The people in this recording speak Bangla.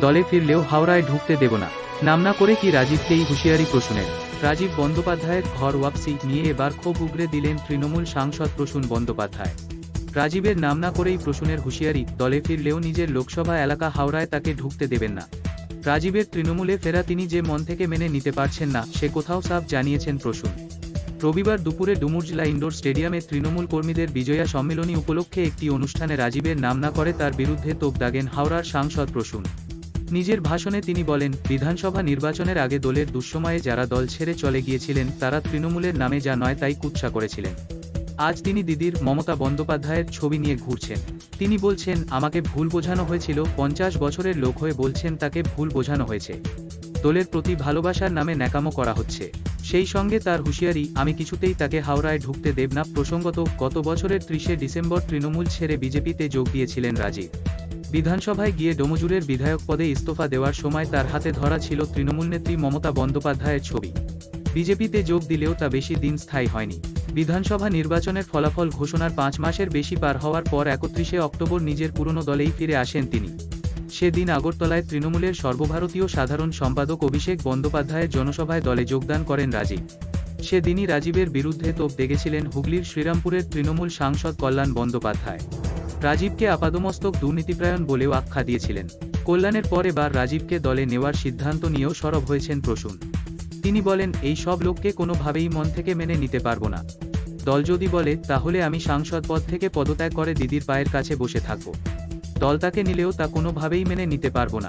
দলে ফিরলেও হাওড়ায় ঢুকতে দেব না। নাম না করে কি রাজীবকেই হুঁশিয়ারি প্রসূনের? রাজীব বন্দ্যোপাধ্যায়ের ঘর ওয়াপসি নিয়ে এবার ক্ষোভ উগরে দিলেন তৃণমূল সাংসদ প্রসূন বন্দ্যোপাধ্যায়। রাজীবের নাম না করেই প্রসূনের হুঁশিয়ারি, দলে ফিরলেও নিজের লোকসভা এলাকা হাওড়ায় তাকে ঢুকতে দেবেন না। রাজীবের তৃণমূলে ফেরা তিনি যে মন থেকে মেনে নিতে পারছেন না, সে কোথাও সাফ জানিয়েছেন প্রসূন। রবিবার দুপুরে ডুমুরজলা ইনডোর স্টেডিয়ামে তৃণমূল কর্মীদের বিজয়া সম্মেলনী উপলক্ষে একটি অনুষ্ঠানে রাজীবের নাম না করে তার বিরুদ্ধে তোপ দাগেন হাওড়ার সাংসদ প্রসূন। নিজের ভাষণে তিনি বলেন, বিধানসভা নির্বাচনের আগে দলের দুঃসময়ে যারা দল ছেড়ে চলে গিয়েছিলেন, তারা তৃণমূলের নামে যা নয় তাই কুৎসা করেছিলেন। আজ তিনি দিদির মমতা বন্দ্যোপাধ্যায়ের ছবি নিয়ে ঘুরছেন। তিনি বলছেন, আমাকে ভুল বোঝানো হয়েছিল, পঞ্চাশ বছরের লোক হয়ে বলছেন তাকে ভুল বোঝানো হয়েছে। দলের প্রতি ভালোবাসার নামে ন্যাকামো করা হচ্ছে। সেই সঙ্গে তার হুঁশিয়ারি, আমি কিছুতেই তাকে হাওড়ায় ঢুকতে দেব না। প্রসঙ্গত, গত বছরের ত্রিশে ডিসেম্বর তৃণমূল ছেড়ে বিজেপিতে যোগ দিয়েছিলেন রাজীব। বিধানসভায় গিয়ে ডোমজুরের বিধায়ক পদে ইস্তফা দেওয়ার সময় তার হাতে ধরা ছিল তৃণমূল নেত্রী মমতা বন্দ্যোপাধ্যায়ের ছবি। বিজেপিতে যোগ দিলেও তা বেশি দিন স্থায়ী হয়নি। বিধানসভা নির্বাচনের ফলাফল ঘোষণার পাঁচ মাসের বেশি পার হওয়ার পর একত্রিশে অক্টোবর নিজের পুরনো দলেই ফিরে আসেন তিনি। সেদিন আগরতলায় তৃণমূলের সর্বভারতীয় সাধারণ সম্পাদক অভিষেক বন্দ্যোপাধ্যায়ের জনসভায় দলে যোগদান করেন রাজীব। সেদিনই রাজীবের বিরুদ্ধে তোপ দেখেছিলেন হুগলির শ্রীরামপুরের তৃণমূল সাংসদ কল্যাণ বন্দ্যোপাধ্যায়। রাজীবকে আপাদমস্তক দুর্নীতিপ্রায়ণ বলেও আখ্যা দিয়েছিলেন। কল্যাণের পর এবার রাজীবকে দলে নেওয়ার সিদ্ধান্ত নিয়েও সরব হয়েছেন প্রসূন। তিনি বলেন, এই সব লোককে কোনোভাবেই মন থেকে মেনে নিতে পারব না। দল যদি বলে, তাহলে আমি সাংসদ পদ থেকে পদত্যাগ করে দিদির পায়ের কাছে বসে থাকব। দল তাকে নিলেও তা কোনোভাবেই মেনে নিতে পারব না।